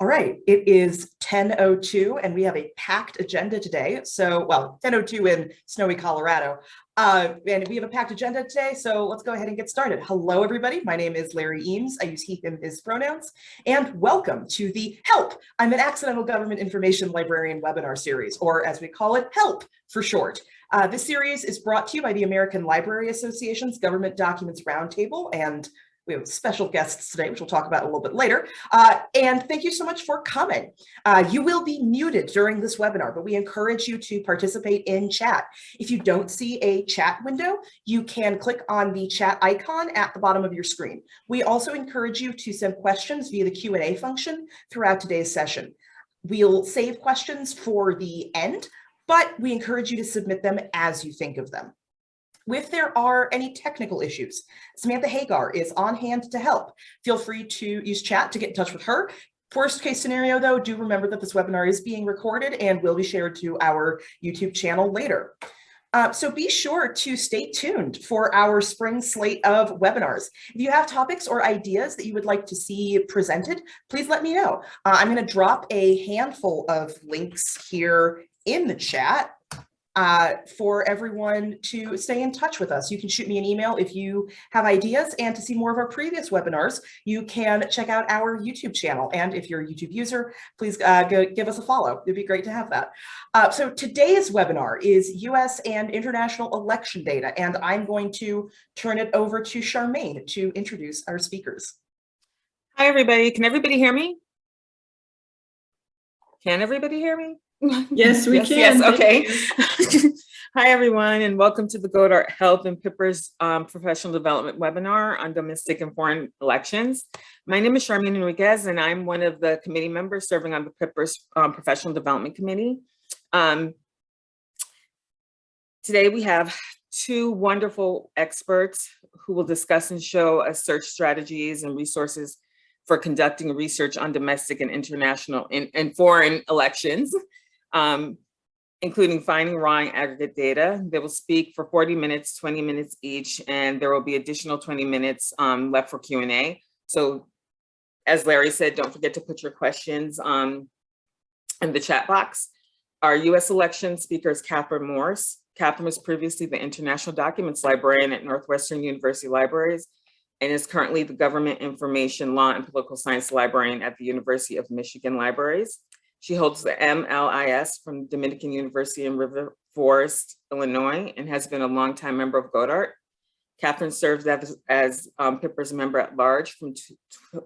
All right, it is 10.02 and we have a packed agenda today. So, well, 10.02 in snowy Colorado. Uh, and we have a packed agenda today, so let's go ahead and get started. Hello, everybody. My name is Larry Eames. I use he, him, his pronouns. And welcome to the HELP, I'm an Accidental Government Information Librarian webinar series, or as we call it, HELP for short. Uh, this series is brought to you by the American Library Association's Government Documents Roundtable and we have special guests today, which we'll talk about a little bit later. Uh, and thank you so much for coming. Uh, you will be muted during this webinar, but we encourage you to participate in chat. If you don't see a chat window, you can click on the chat icon at the bottom of your screen. We also encourage you to send questions via the Q&A function throughout today's session. We'll save questions for the end, but we encourage you to submit them as you think of them. If there are any technical issues, Samantha Hagar is on hand to help. Feel free to use chat to get in touch with her. Worst case scenario, though, do remember that this webinar is being recorded and will be shared to our YouTube channel later. Uh, so be sure to stay tuned for our spring slate of webinars. If you have topics or ideas that you would like to see presented, please let me know. Uh, I'm going to drop a handful of links here in the chat uh, for everyone to stay in touch with us. You can shoot me an email if you have ideas and to see more of our previous webinars, you can check out our YouTube channel. And if you're a YouTube user, please uh, go give us a follow. It'd be great to have that. Uh, so today's webinar is US and international election data, and I'm going to turn it over to Charmaine to introduce our speakers. Hi, everybody. Can everybody hear me? Can everybody hear me? Yes, we yes, can. Yes, okay. Hi, everyone, and welcome to the GODORT Health and PIPERS um, Professional Development Webinar on Domestic and Foreign Elections. My name is Charmaine Enriquez, and I'm one of the committee members serving on the PIPERS um, Professional Development Committee. Um, today, we have two wonderful experts who will discuss and show us search strategies and resources for conducting research on domestic and international and, and foreign elections um, including finding raw and aggregate data. They will speak for 40 minutes, 20 minutes each, and there will be additional 20 minutes um, left for Q&A. So as Larry said, don't forget to put your questions um, in the chat box. Our US election speaker is Catherine Morse. Catherine was previously the International Documents Librarian at Northwestern University Libraries and is currently the Government Information Law and Political Science Librarian at the University of Michigan Libraries. She holds the MLIS from Dominican University in River Forest, Illinois, and has been a longtime member of GODORT. Catherine serves as, as um, PIPERS member at large from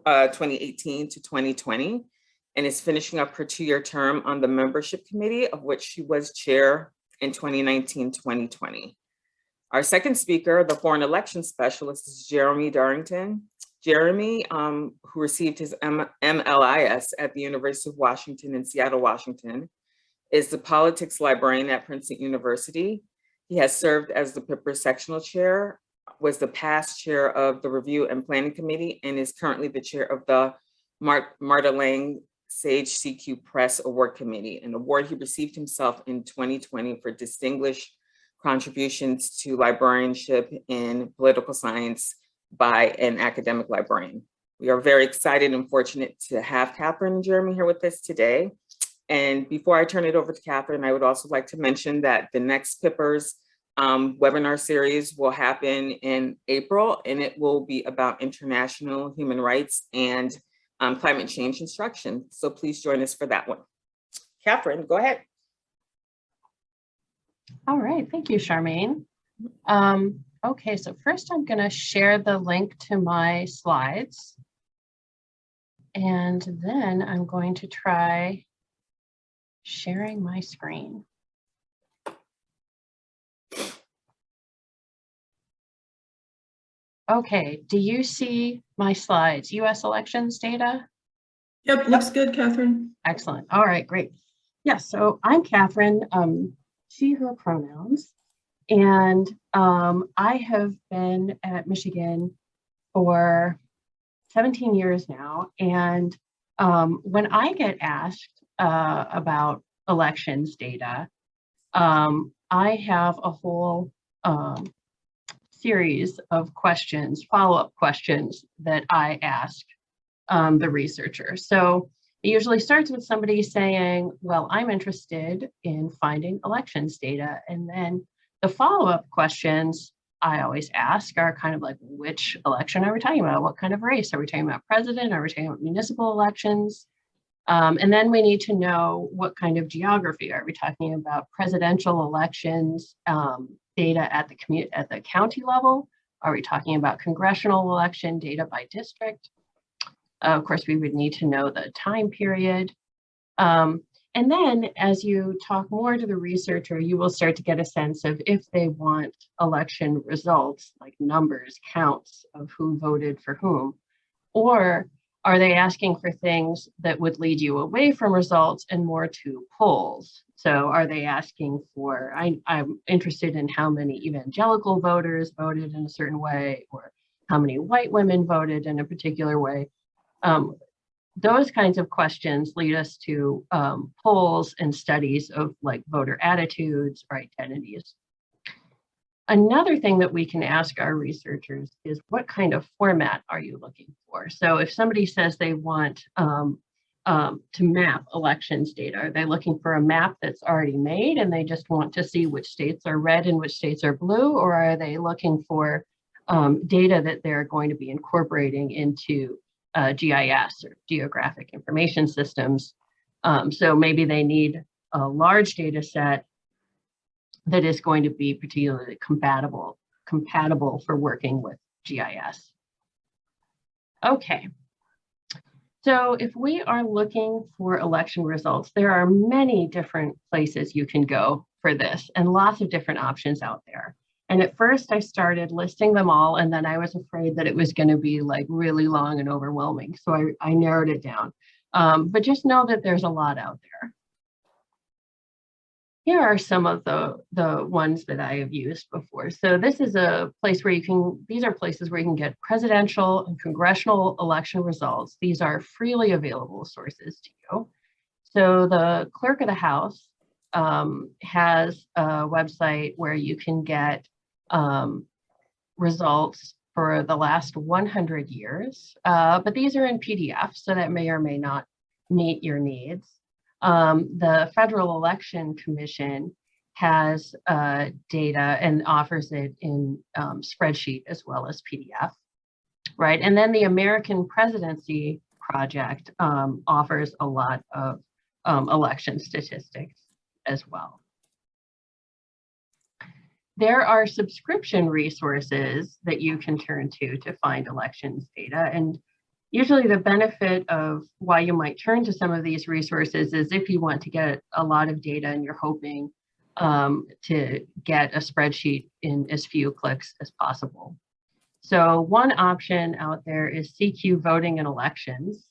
uh, 2018 to 2020 and is finishing up her two-year term on the membership committee, of which she was chair in 2019-2020. Our second speaker, the foreign election specialist, is Jeremy Darrington. Jeremy, um, who received his M MLIS at the University of Washington in Seattle, Washington, is the politics librarian at Princeton University. He has served as the Pipper sectional chair, was the past chair of the Review and Planning Committee, and is currently the chair of the Mar Marta Lange Sage CQ Press Award Committee, an award he received himself in 2020 for distinguished contributions to librarianship in political science by an academic librarian. We are very excited and fortunate to have Catherine and Jeremy here with us today. And before I turn it over to Catherine, I would also like to mention that the next PIPERS um, webinar series will happen in April, and it will be about international human rights and um, climate change instruction. So please join us for that one. Catherine, go ahead. All right, thank you, Charmaine. Um, Okay, so first I'm going to share the link to my slides. And then I'm going to try sharing my screen. Okay, do you see my slides? US elections data? Yep, looks good, Catherine. Excellent. All right, great. Yes, yeah, so I'm Catherine, um, she, her pronouns. And um, I have been at Michigan for 17 years now. And um, when I get asked uh, about elections data, um, I have a whole um, series of questions, follow-up questions that I ask um, the researcher. So It usually starts with somebody saying, well, I'm interested in finding elections data. And then the follow-up questions I always ask are kind of like, which election are we talking about? What kind of race? Are we talking about president? Are we talking about municipal elections? Um, and then we need to know what kind of geography. Are we talking about presidential elections um, data at the at the county level? Are we talking about congressional election data by district? Uh, of course, we would need to know the time period. Um, and then as you talk more to the researcher, you will start to get a sense of if they want election results, like numbers, counts of who voted for whom, or are they asking for things that would lead you away from results and more to polls? So are they asking for, I, I'm interested in how many evangelical voters voted in a certain way, or how many white women voted in a particular way. Um, those kinds of questions lead us to um, polls and studies of like voter attitudes or identities. Another thing that we can ask our researchers is what kind of format are you looking for? So if somebody says they want um, um, to map elections data, are they looking for a map that's already made and they just want to see which states are red and which states are blue? Or are they looking for um, data that they're going to be incorporating into uh, GIS or geographic information systems? Um, so maybe they need a large data set that is going to be particularly compatible, compatible for working with GIS. Okay. So if we are looking for election results, there are many different places you can go for this and lots of different options out there. And at first I started listing them all and then I was afraid that it was going to be like really long and overwhelming. So I, I narrowed it down. Um, but just know that there's a lot out there here are some of the, the ones that I have used before. So this is a place where you can, these are places where you can get presidential and congressional election results. These are freely available sources to you. So the clerk of the house um, has a website where you can get um, results for the last 100 years, uh, but these are in PDF, so that may or may not meet your needs um, the Federal Election Commission has uh, data and offers it in um, spreadsheet as well as PDF, right? And then the American Presidency Project um, offers a lot of um, election statistics as well. There are subscription resources that you can turn to to find elections data. And usually the benefit of why you might turn to some of these resources is if you want to get a lot of data and you're hoping um, to get a spreadsheet in as few clicks as possible. So one option out there is CQ voting and elections.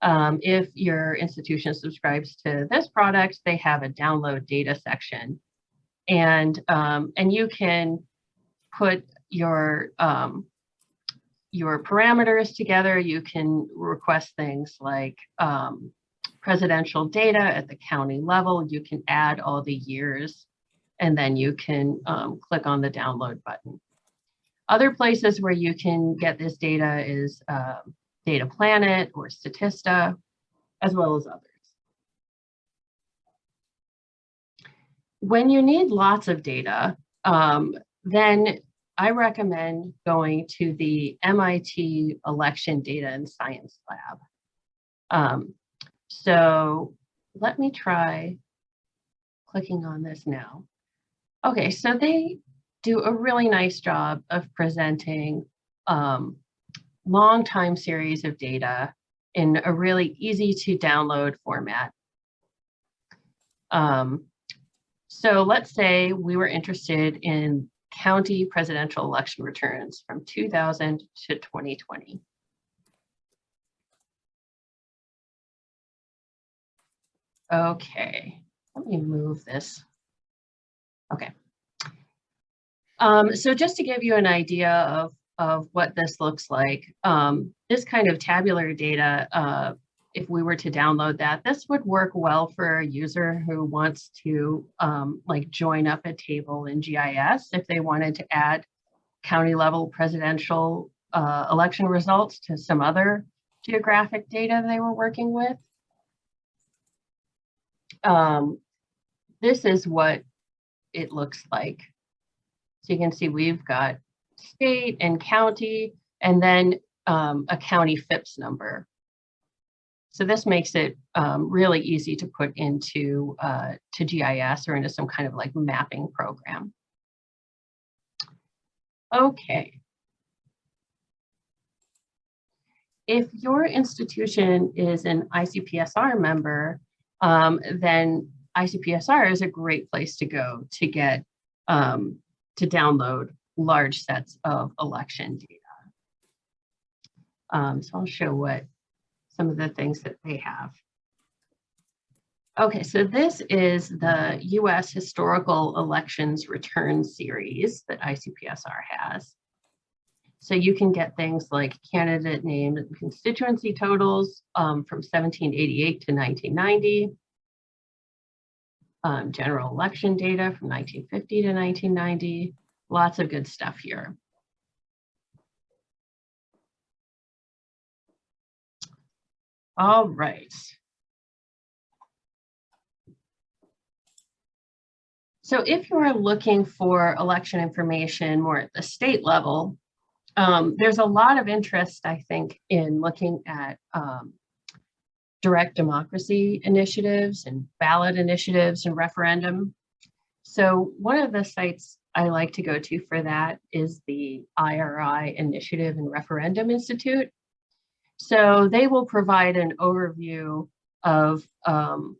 Um, if your institution subscribes to this product, they have a download data section. And, um, and you can put your um, your parameters together, you can request things like um, presidential data at the county level. You can add all the years, and then you can um, click on the download button. Other places where you can get this data is uh, Data Planet or Statista, as well as others. When you need lots of data, um, then I recommend going to the MIT Election Data and Science Lab. Um, so let me try clicking on this now. Okay, so they do a really nice job of presenting um, long time series of data in a really easy to download format. Um, so let's say we were interested in county presidential election returns from 2000 to 2020. Okay, let me move this. Okay. Um, so just to give you an idea of, of what this looks like, um, this kind of tabular data uh, if we were to download that, this would work well for a user who wants to um, like join up a table in GIS if they wanted to add county level presidential uh, election results to some other geographic data they were working with. um, this is what it looks like. So you can see we've got state and county, and then um, a county FIPS number. So this makes it um, really easy to put into uh, to GIS or into some kind of like mapping program. Okay. If your institution is an ICPSR member, um, then ICPSR is a great place to go to get um, to download large sets of election data. Um, so I'll show what some of the things that they have. Okay, so this is the US Historical Elections Return Series that ICPSR has. So you can get things like candidate name and constituency totals um, from 1788 to 1990, um, general election data from 1950 to 1990, lots of good stuff here. All right. So if you are looking for election information more at the state level, um, there's a lot of interest, I think, in looking at um, direct democracy initiatives and ballot initiatives and referendum. So one of the sites I like to go to for that is the IRI Initiative and Referendum Institute. So they will provide an overview of, um,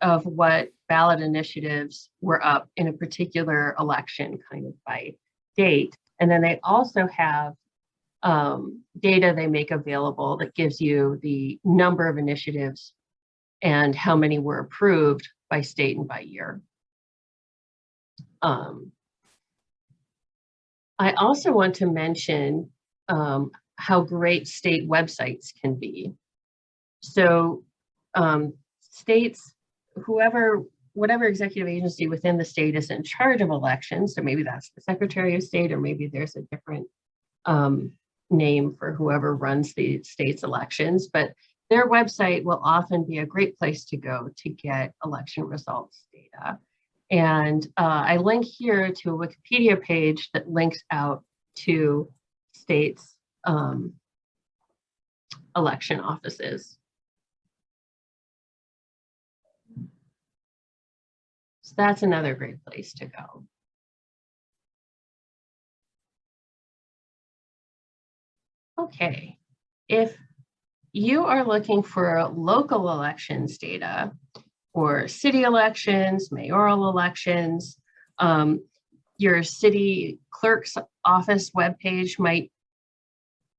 of what ballot initiatives were up in a particular election kind of by date. And then they also have um, data they make available that gives you the number of initiatives and how many were approved by state and by year. Um, I also want to mention um, how great state websites can be. So um, states, whoever, whatever executive agency within the state is in charge of elections, so maybe that's the Secretary of State, or maybe there's a different um, name for whoever runs the state's elections, but their website will often be a great place to go to get election results data. And uh, I link here to a Wikipedia page that links out to states um, election offices. So that's another great place to go. Okay, if you are looking for local elections data or city elections, mayoral elections, um, your city clerk's office webpage might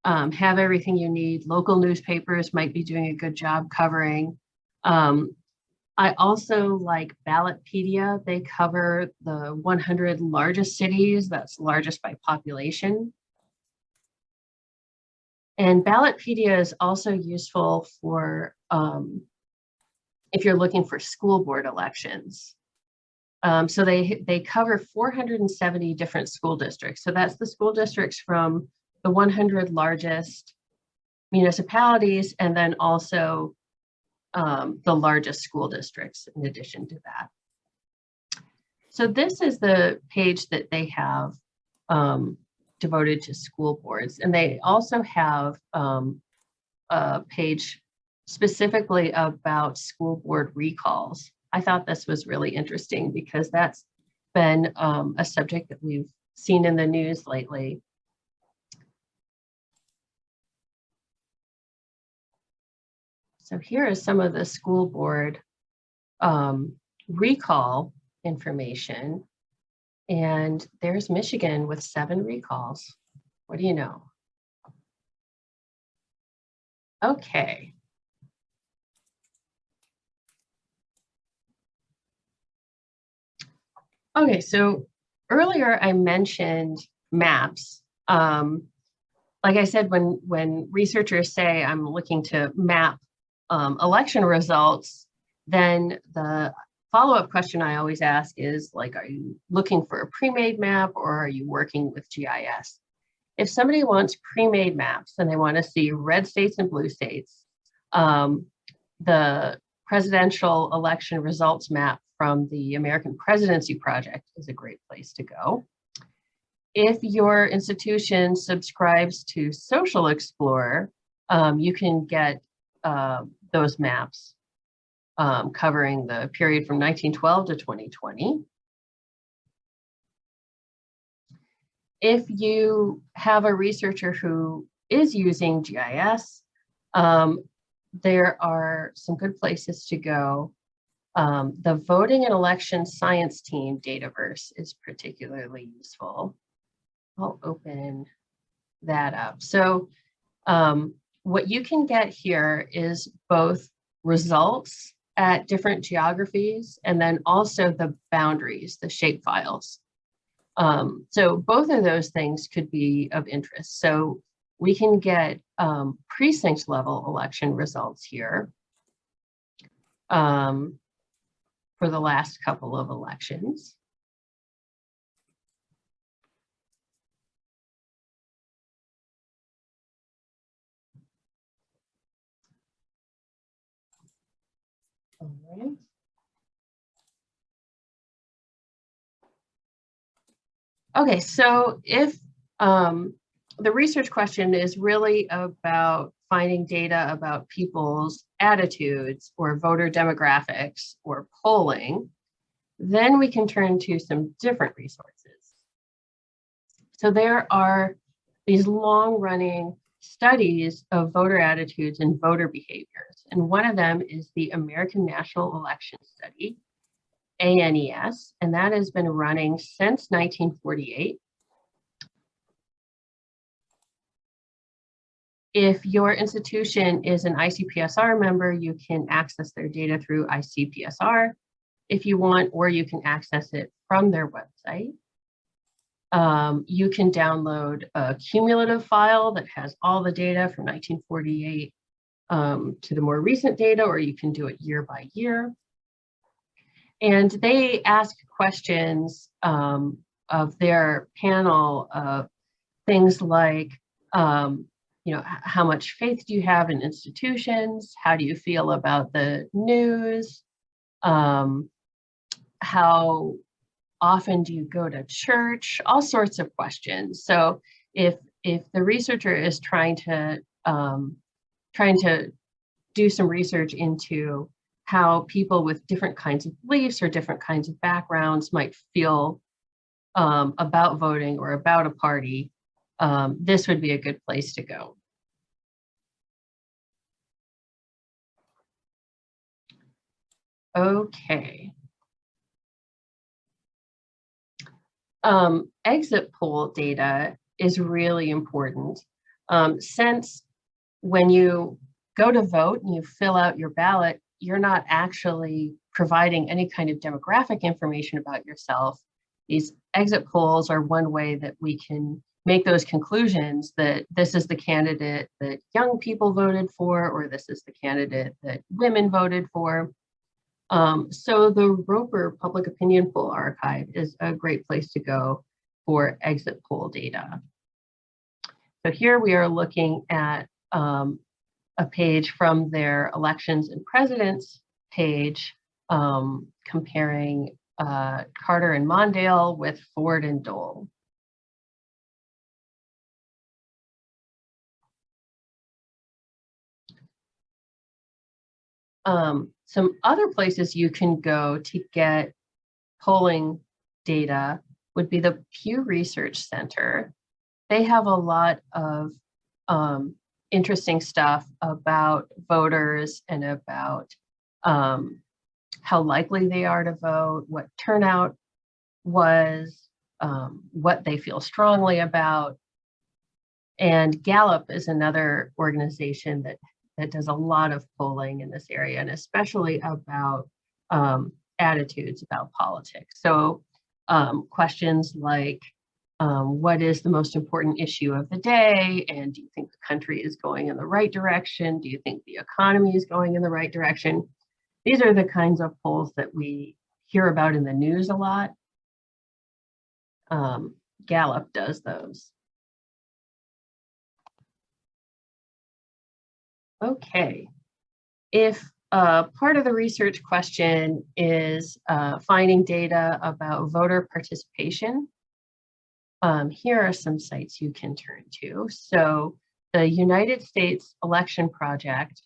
um, have everything you need. Local newspapers might be doing a good job covering. Um, I also like Ballotpedia. They cover the 100 largest cities, that's largest by population. And Ballotpedia is also useful for um, if you're looking for school board elections. Um, so they, they cover 470 different school districts. So that's the school districts from the 100 largest municipalities and then also um, the largest school districts in addition to that. So this is the page that they have um, devoted to school boards. And they also have um, a page specifically about school board recalls. I thought this was really interesting because that's been um, a subject that we've seen in the news lately. So here is some of the school board um, recall information. And there's Michigan with seven recalls. What do you know? Okay. Okay, so earlier I mentioned maps. Um, like I said, when, when researchers say I'm looking to map um, election results, then the follow-up question I always ask is like, are you looking for a pre-made map or are you working with GIS? If somebody wants pre-made maps and they want to see red states and blue states, um, the presidential election results map from the American Presidency Project is a great place to go. If your institution subscribes to Social Explorer, um, you can get uh, those maps um, covering the period from 1912 to 2020. If you have a researcher who is using GIS, um, there are some good places to go. Um, the voting and election science team Dataverse is particularly useful. I'll open that up. So um, what you can get here is both results at different geographies and then also the boundaries, the shape files. Um, so both of those things could be of interest. So we can get um, precinct level election results here um, for the last couple of elections. All right. Okay, so if um, the research question is really about finding data about people's attitudes or voter demographics or polling, then we can turn to some different resources. So there are these long running studies of voter attitudes and voter behaviors. And one of them is the American National Election Study, ANES, and that has been running since 1948. If your institution is an ICPSR member, you can access their data through ICPSR if you want, or you can access it from their website. Um, you can download a cumulative file that has all the data from 1948 um, to the more recent data, or you can do it year by year. And they ask questions um, of their panel of things like, um, you know, how much faith do you have in institutions? How do you feel about the news? Um, how often do you go to church? All sorts of questions. So if if the researcher is trying to um, trying to do some research into how people with different kinds of beliefs or different kinds of backgrounds might feel um, about voting or about a party, um, this would be a good place to go. Okay. Um, exit poll data is really important um, since when you go to vote and you fill out your ballot, you're not actually providing any kind of demographic information about yourself. These exit polls are one way that we can make those conclusions that this is the candidate that young people voted for, or this is the candidate that women voted for. Um, so the Roper Public Opinion Poll Archive is a great place to go for exit poll data. So here we are looking at um, a page from their elections and presidents page um, comparing uh, Carter and Mondale with Ford and Dole. Um, some other places you can go to get polling data would be the Pew Research Center. They have a lot of um, interesting stuff about voters and about um, how likely they are to vote, what turnout was, um, what they feel strongly about. And Gallup is another organization that, that does a lot of polling in this area, and especially about um, attitudes about politics. So um, questions like, um, what is the most important issue of the day? And do you think the country is going in the right direction? Do you think the economy is going in the right direction? These are the kinds of polls that we hear about in the news a lot. Um, Gallup does those. Okay, if uh, part of the research question is uh, finding data about voter participation. Um, here are some sites you can turn to. So the United States Election Project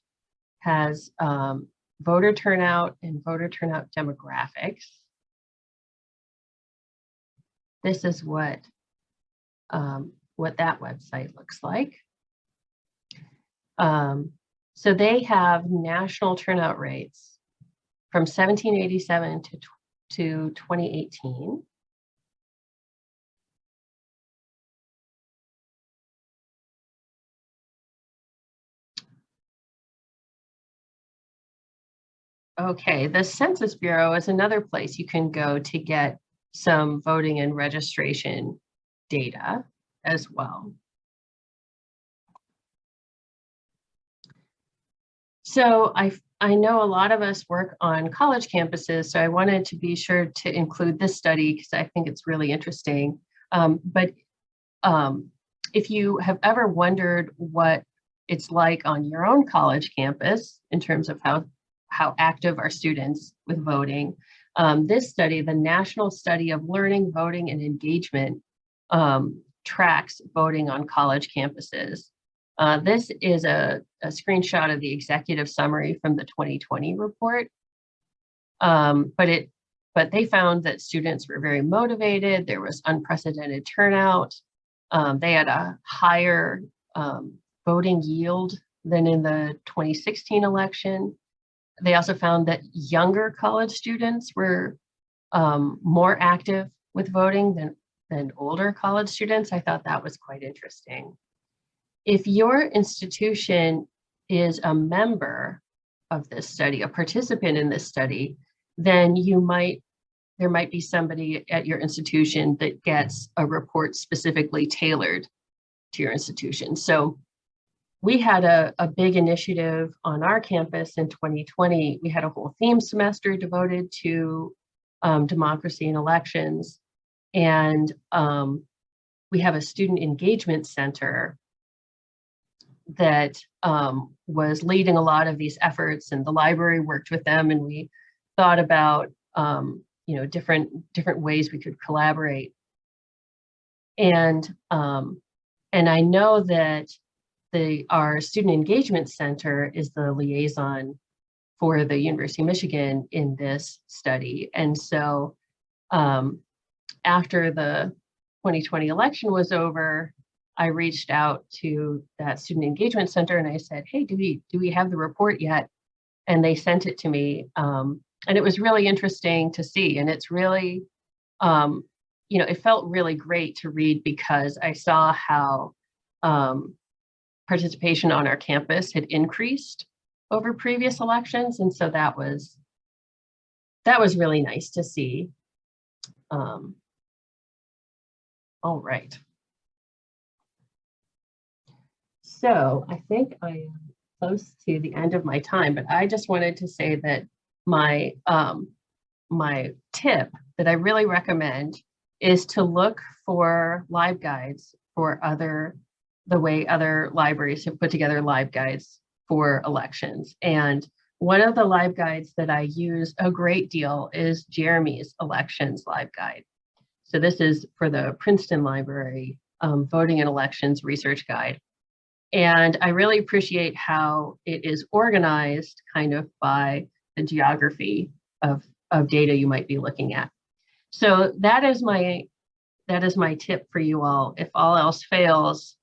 has um, voter turnout and voter turnout demographics. This is what um, what that website looks like. Um, so they have national turnout rates from 1787 to, to 2018. Okay, the Census Bureau is another place you can go to get some voting and registration data as well. So I, I know a lot of us work on college campuses, so I wanted to be sure to include this study because I think it's really interesting. Um, but um, if you have ever wondered what it's like on your own college campus in terms of how, how active are students with voting, um, this study, the National Study of Learning, Voting, and Engagement, um, tracks voting on college campuses. Uh, this is a, a, screenshot of the executive summary from the 2020 report. Um, but it, but they found that students were very motivated. There was unprecedented turnout. Um, they had a higher um, voting yield than in the 2016 election. They also found that younger college students were um, more active with voting than, than older college students. I thought that was quite interesting. If your institution is a member of this study, a participant in this study, then you might, there might be somebody at your institution that gets a report specifically tailored to your institution. So we had a, a big initiative on our campus in 2020. We had a whole theme semester devoted to um, democracy and elections. And um, we have a student engagement center that um, was leading a lot of these efforts and the library worked with them and we thought about um, you know different different ways we could collaborate and um, and I know that the our student engagement center is the liaison for the University of Michigan in this study and so um, after the 2020 election was over I reached out to that student engagement center and I said, hey, do we, do we have the report yet? And they sent it to me. Um, and it was really interesting to see. And it's really, um, you know, it felt really great to read because I saw how um, participation on our campus had increased over previous elections. And so that was, that was really nice to see. Um, all right. So I think I am close to the end of my time, but I just wanted to say that my um, my tip that I really recommend is to look for LibGuides for other the way other libraries have put together LibGuides for elections. And one of the LibGuides that I use a great deal is Jeremy's elections LibGuide. So this is for the Princeton Library um, voting and elections research guide. And I really appreciate how it is organized kind of by the geography of, of data you might be looking at. So that is my that is my tip for you all. If all else fails,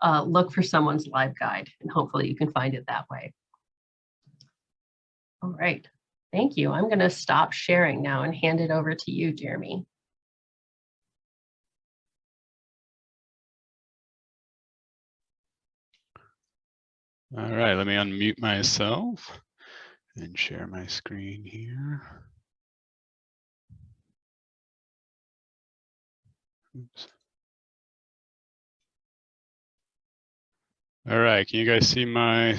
uh, look for someone's LibGuide and hopefully you can find it that way. All right, thank you. I'm gonna stop sharing now and hand it over to you, Jeremy. All right, let me unmute myself and share my screen here. Oops. All right, can you guys see my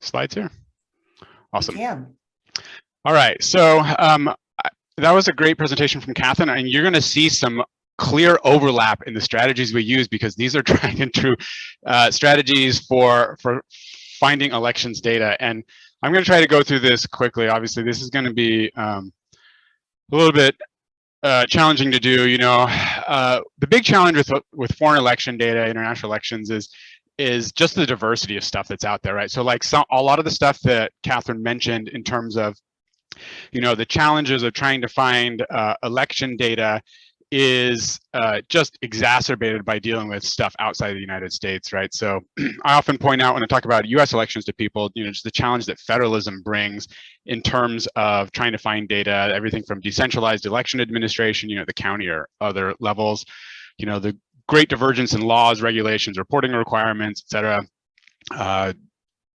slides here? Awesome. Yeah. All right, so um, that was a great presentation from Catherine, and you're going to see some clear overlap in the strategies we use because these are tried and true uh, strategies for for finding elections data. And I'm going to try to go through this quickly. Obviously, this is going to be um, a little bit uh, challenging to do. You know, uh, the big challenge with with foreign election data, international elections, is is just the diversity of stuff that's out there, right? So like some, a lot of the stuff that Catherine mentioned in terms of, you know, the challenges of trying to find uh, election data is uh, just exacerbated by dealing with stuff outside of the United States, right? So I often point out when I talk about US elections to people, you know, just the challenge that federalism brings in terms of trying to find data, everything from decentralized election administration, you know, the county or other levels, you know, the great divergence in laws, regulations, reporting requirements, et cetera. Uh,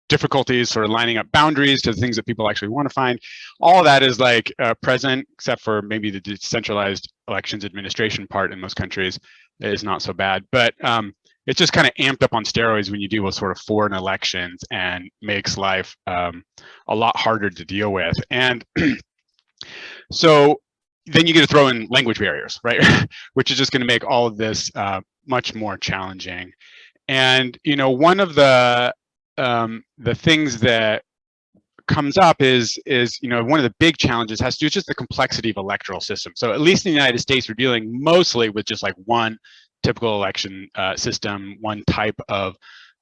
difficulties sort of lining up boundaries to the things that people actually want to find. All that is like uh, present, except for maybe the decentralized elections administration part in most countries is not so bad. But um, it's just kind of amped up on steroids when you deal with sort of foreign elections and makes life um, a lot harder to deal with. And so then you get to throw in language barriers, right? Which is just going to make all of this uh, much more challenging. And you know, one of the um, the things that comes up is is you know one of the big challenges has to do with just the complexity of electoral systems. So at least in the United States, we're dealing mostly with just like one typical election uh, system, one type of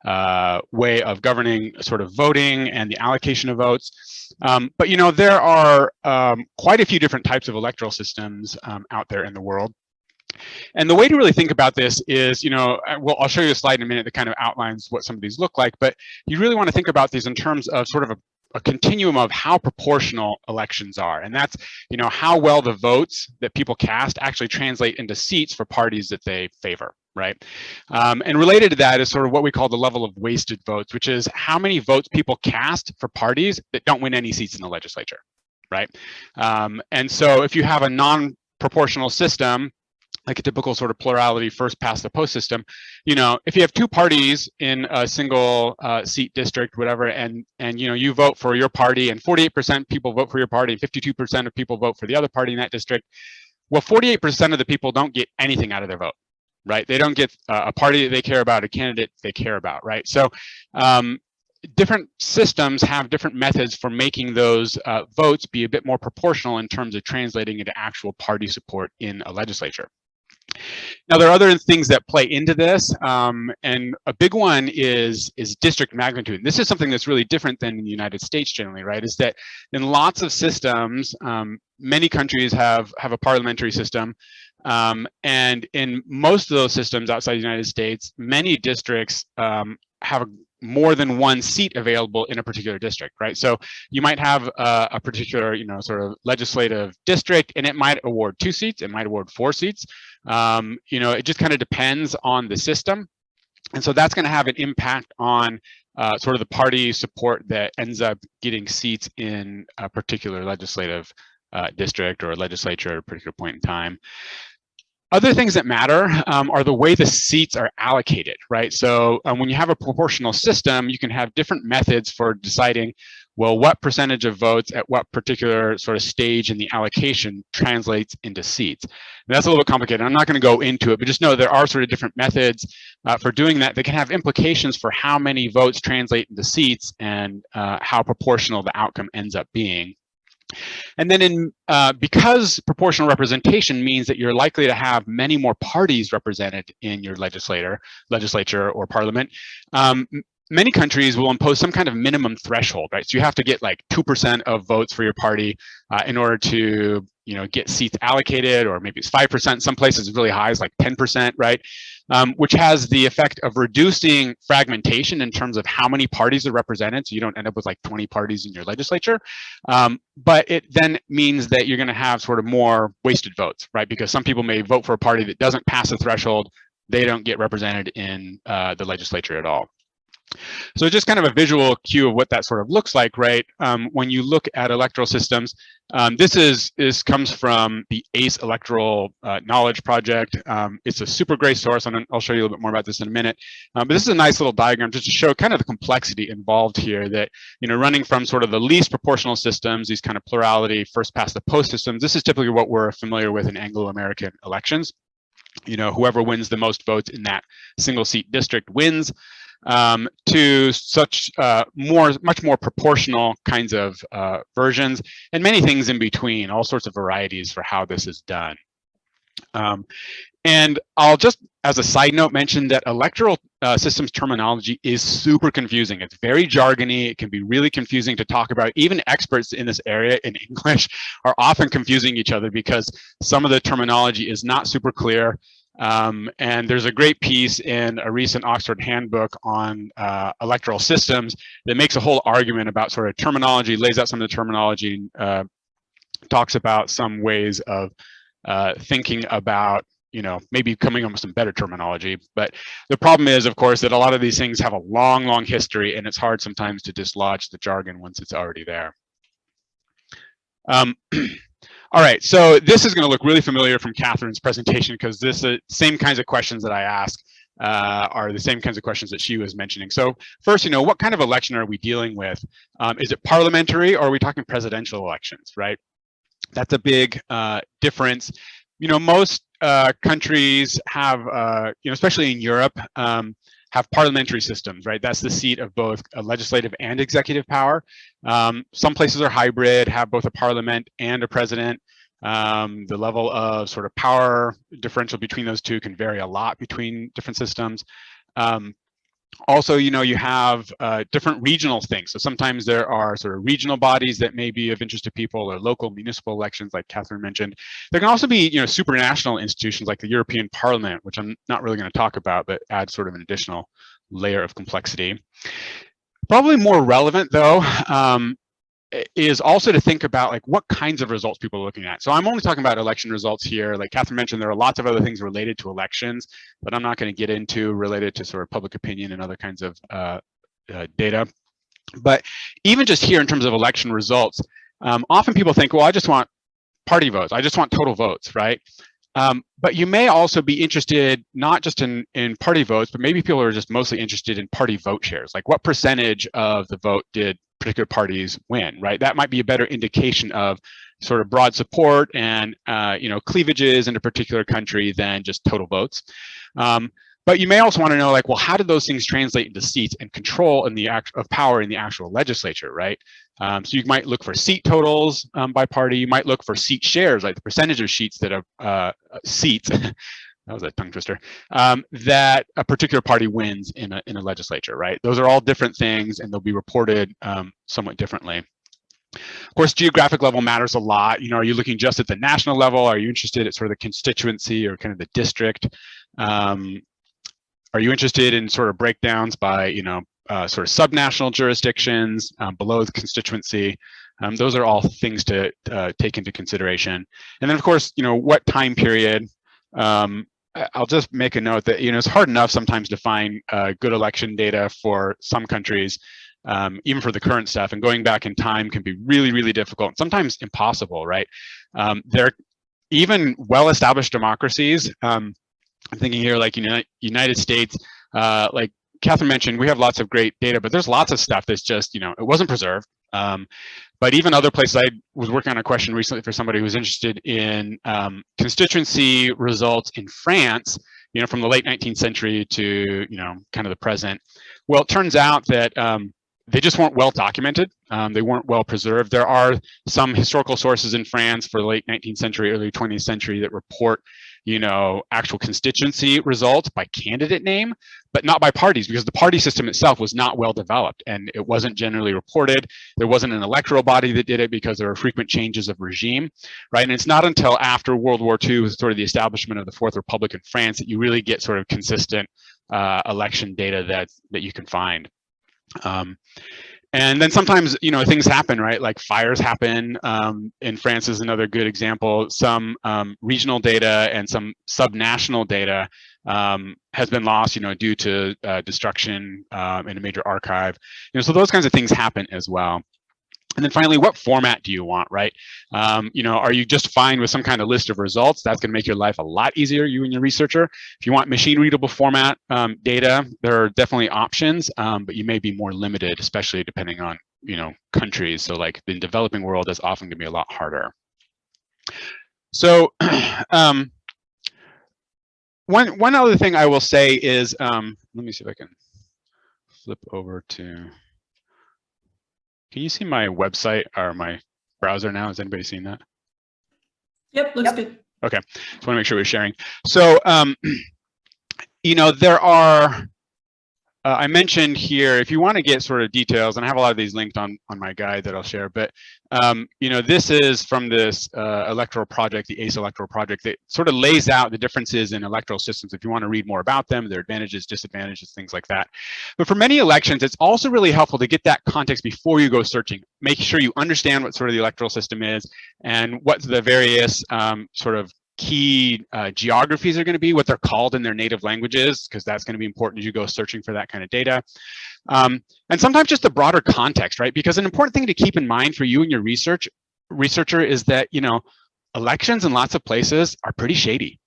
uh, way of governing sort of voting and the allocation of votes. Um, but you know there are um, quite a few different types of electoral systems um, out there in the world. And the way to really think about this is, you know, well, I'll show you a slide in a minute that kind of outlines what some of these look like, but you really want to think about these in terms of sort of a, a continuum of how proportional elections are. And that's, you know, how well the votes that people cast actually translate into seats for parties that they favor right? Um, and related to that is sort of what we call the level of wasted votes, which is how many votes people cast for parties that don't win any seats in the legislature, right? Um, and so if you have a non-proportional system, like a typical sort of plurality first past the post system, you know, if you have two parties in a single uh, seat district, whatever, and and you know you vote for your party, and 48% people vote for your party, and 52% of people vote for the other party in that district. Well, 48% of the people don't get anything out of their vote, right? They don't get a party that they care about, a candidate they care about, right? So um, different systems have different methods for making those uh, votes be a bit more proportional in terms of translating into actual party support in a legislature. Now, there are other things that play into this, um, and a big one is, is district magnitude. And this is something that's really different than in the United States generally, right? Is that in lots of systems, um, many countries have, have a parliamentary system, um, and in most of those systems outside the United States, many districts um, have more than one seat available in a particular district, right? So you might have a, a, particular, you know, sort of legislative district, and it might award two seats, it might award four seats. Um, you know, it just kind of depends on the system. And so that's going to have an impact on uh, sort of the party support that ends up getting seats in a particular legislative uh, district or legislature at a particular point in time. Other things that matter um, are the way the seats are allocated, right? So um, when you have a proportional system, you can have different methods for deciding, well, what percentage of votes at what particular sort of stage in the allocation translates into seats. And that's a little bit complicated. I'm not going to go into it, but just know there are sort of different methods uh, for doing that that can have implications for how many votes translate into seats and uh, how proportional the outcome ends up being. And then in uh, because proportional representation means that you're likely to have many more parties represented in your legislator, legislature or parliament, um, many countries will impose some kind of minimum threshold, right? So you have to get like 2% of votes for your party uh, in order to, you know, get seats allocated, or maybe it's 5%. Some places really high, is like 10%, right? Um, which has the effect of reducing fragmentation in terms of how many parties are represented. So you don't end up with like 20 parties in your legislature. Um, but it then means that you're gonna have sort of more wasted votes, right? Because some people may vote for a party that doesn't pass the threshold, they don't get represented in uh, the legislature at all. So just kind of a visual cue of what that sort of looks like, right? Um, when you look at electoral systems, um, this is this comes from the ACE Electoral uh, Knowledge Project. Um, it's a super great source, and I'll show you a little bit more about this in a minute. Um, but this is a nice little diagram just to show kind of the complexity involved here. That you know, running from sort of the least proportional systems, these kind of plurality, first past the post systems. This is typically what we're familiar with in Anglo-American elections. You know, whoever wins the most votes in that single seat district wins. Um, to such uh, more, much more proportional kinds of uh, versions and many things in between, all sorts of varieties for how this is done. Um, and I'll just, as a side note, mention that electoral uh, systems terminology is super confusing. It's very jargony. It can be really confusing to talk about. Even experts in this area in English are often confusing each other because some of the terminology is not super clear. Um, and there's a great piece in a recent Oxford handbook on uh, electoral systems that makes a whole argument about sort of terminology, lays out some of the terminology, uh, talks about some ways of uh, thinking about you know, maybe coming up with some better terminology. But the problem is, of course, that a lot of these things have a long, long history, and it's hard sometimes to dislodge the jargon once it's already there. Um, all right, so this is going to look really familiar from Catherine's presentation because this uh, same kinds of questions that I ask uh, are the same kinds of questions that she was mentioning. So first, you know, what kind of election are we dealing with? Um, is it parliamentary or are we talking presidential elections, right? That's a big uh, difference. You know, most uh, countries have, uh, you know, especially in Europe, um, have parliamentary systems, right? That's the seat of both legislative and executive power. Um, some places are hybrid, have both a parliament and a president. Um, the level of sort of power differential between those two can vary a lot between different systems. Um, also, you know, you have uh, different regional things. So sometimes there are sort of regional bodies that may be of interest to people or local municipal elections, like Catherine mentioned. There can also be, you know, supranational institutions like the European Parliament, which I'm not really going to talk about, but add sort of an additional layer of complexity. Probably more relevant, though, um, is also to think about like what kinds of results people are looking at. So I'm only talking about election results here. Like Catherine mentioned, there are lots of other things related to elections, but I'm not going to get into related to sort of public opinion and other kinds of uh, uh, data. But even just here in terms of election results, um, often people think, well, I just want party votes. I just want total votes, right? Um, but you may also be interested not just in, in party votes, but maybe people are just mostly interested in party vote shares. Like what percentage of the vote did particular parties win, right? That might be a better indication of sort of broad support and uh, you know cleavages in a particular country than just total votes. Um, but you may also want to know like, well, how did those things translate into seats and control in the act of power in the actual legislature, right? Um, so you might look for seat totals um, by party. You might look for seat shares, like the percentage of seats that have uh, seats that was a tongue twister, um, that a particular party wins in a, in a legislature, right? Those are all different things and they'll be reported um, somewhat differently. Of course, geographic level matters a lot. You know, are you looking just at the national level? Are you interested at sort of the constituency or kind of the district? Um, are you interested in sort of breakdowns by, you know, uh, sort of subnational jurisdictions um, below the constituency? Um, those are all things to uh, take into consideration. And then, of course, you know, what time period um, I'll just make a note that you know it's hard enough sometimes to find uh, good election data for some countries, um, even for the current stuff. And going back in time can be really, really difficult, sometimes impossible, right? Um, there, even well-established democracies. Um, I'm thinking here, like United United States, uh, like Catherine mentioned, we have lots of great data, but there's lots of stuff that's just, you know, it wasn't preserved. Um, but even other places, I was working on a question recently for somebody who was interested in um, constituency results in France, you know, from the late 19th century to, you know, kind of the present. Well, it turns out that um, they just weren't well documented. Um, they weren't well preserved. There are some historical sources in France for late 19th century, early 20th century that report you know, actual constituency results by candidate name, but not by parties because the party system itself was not well developed and it wasn't generally reported. There wasn't an electoral body that did it because there were frequent changes of regime, right? And it's not until after World War II, with sort of the establishment of the Fourth Republic in France, that you really get sort of consistent uh, election data that that you can find. Um, and then sometimes, you know, things happen, right? Like fires happen. Um, in France is another good example. Some um, regional data and some subnational data um, has been lost, you know, due to uh, destruction um, in a major archive. You know, so those kinds of things happen as well. And then finally, what format do you want, right? Um, you know, are you just fine with some kind of list of results? That's going to make your life a lot easier, you and your researcher. If you want machine readable format um, data, there are definitely options, um, but you may be more limited, especially depending on, you know, countries. So like the developing world is often to be a lot harder. So um, one, one other thing I will say is, um, let me see if I can flip over to, can you see my website or my browser now? Has anybody seen that? Yep, looks Yep. good. Okay, just want to make sure we're sharing. So, um, you know, there are, uh, I mentioned here, if you want to get sort of details, and I have a lot of these linked on, on my guide that I'll share, but, um, you know, this is from this uh, electoral project, the ACE electoral project that sort of lays out the differences in electoral systems. If you want to read more about them, their advantages, disadvantages, things like that. But for many elections, it's also really helpful to get that context before you go searching. Make sure you understand what sort of the electoral system is and what the various um, sort of key uh, geographies are going to be, what they're called in their native languages, because that's going to be important as you go searching for that kind of data. Um, and sometimes just the broader context, right? Because an important thing to keep in mind for you and your research researcher is that, you know, elections in lots of places are pretty shady,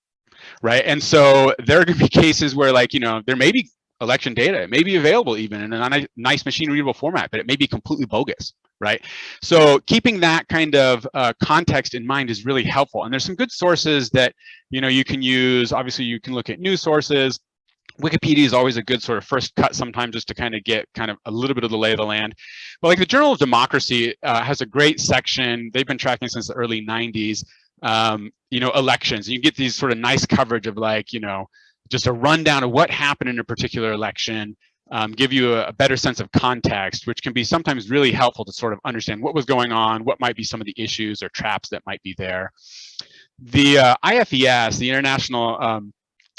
right? And so there are going to be cases where like, you know, there may be election data, it may be available even in a nice machine readable format, but it may be completely bogus, right? So keeping that kind of uh, context in mind is really helpful. And there's some good sources that, you know, you can use. Obviously, you can look at news sources. Wikipedia is always a good sort of first cut sometimes just to kind of get kind of a little bit of the lay of the land. But like the Journal of Democracy uh, has a great section. They've been tracking since the early 90s, um, you know, elections. You get these sort of nice coverage of like, you know, just a rundown of what happened in a particular election, um, give you a, a, better sense of context, which can be sometimes really helpful to sort of understand what was going on, what might be some of the issues or traps that might be there. The uh, IFES, the International um,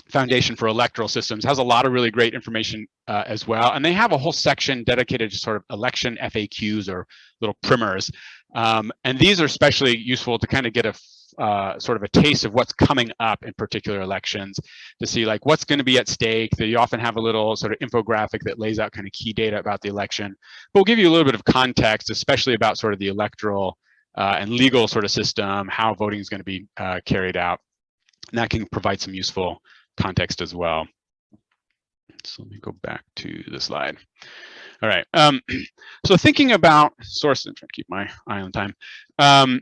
Foundation for Electoral Systems, has a lot of really great information uh, as well. And they have a whole section dedicated to sort of election FAQs or little primers. Um, and these are especially useful to kind of get a uh, sort of a taste of what's coming up in particular elections to see like what's going to be at stake. They often have a little sort of infographic that lays out kind of key data about the election. But we'll give you a little bit of context, especially about sort of the electoral uh, and legal sort of system, how voting is going to be uh, carried out. And that can provide some useful context as well. So let me go back to the slide. All right. Um, so thinking about source, I'm trying to keep my eye on time. Um,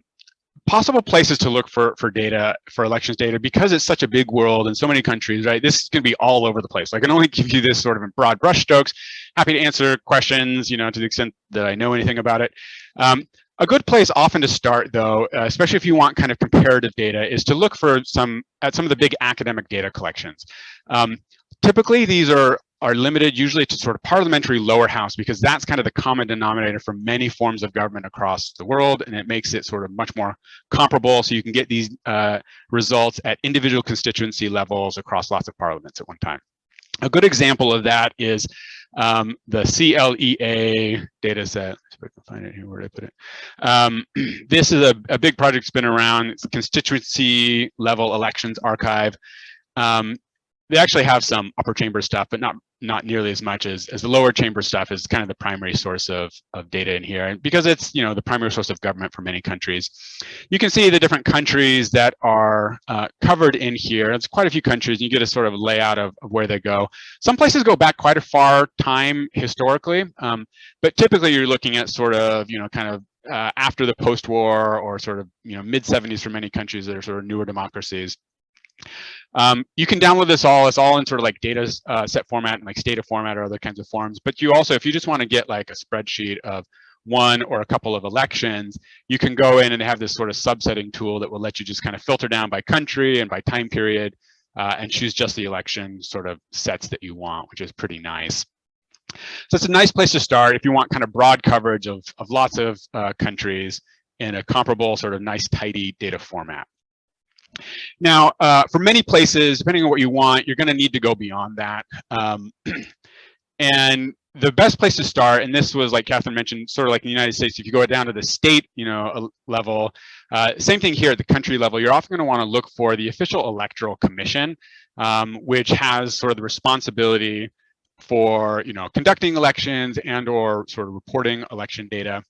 possible places to look for for data for elections data because it's such a big world and so many countries right? This is going to be all over the place. I can only give you this sort of in broad brushstrokes happy to answer questions you know to the extent that i know anything about it. Um, a good place often to start though uh, especially if you want kind of comparative data is to look for some at some of the big academic data collections. Um, typically these are are limited usually to sort of parliamentary lower house because that's kind of the common denominator for many forms of government across the world and it makes it sort of much more comparable so you can get these uh, results at individual constituency levels across lots of parliaments at one time. A good example of that is um, the CLEA data set. I can find it here, where did I put it? Um, this is a, a big project that's been around. It's constituency level elections archive. Um, they actually have some upper chamber stuff, but not not nearly as much as, as the lower chamber stuff is kind of the primary source of, of data in here. And because it's, you know, the primary source of government for many countries, you can see the different countries that are uh, covered in here. It's quite a few countries. And you get a sort of layout of, of where they go. Some places go back quite a far time historically, um, but typically you're looking at sort of, you know, kind of uh, after the post-war or sort of, you know, mid 70s for many countries that are sort of newer democracies. Um, you can download this all. It's all in sort of like data uh, set format and like Stata format or other kinds of forms. But you also, if you just want to get like a spreadsheet of one or a couple of elections, you can go in and have this sort of subsetting tool that will let you just kind of filter down by country and by time period uh, and choose just the election sort of sets that you want, which is pretty nice. So it's a nice place to start if you want kind of broad coverage of, of lots of uh, countries in a comparable sort of nice tidy data format. Now, uh, for many places, depending on what you want, you're going to need to go beyond that. Um, and the best place to start, and this was like Catherine mentioned, sort of like in the United States, if you go down to the state, you know, level, uh, same thing here at the country level, you're often going to want to look for the official electoral commission, um, which has sort of the responsibility for, you know, conducting elections and or sort of reporting election data.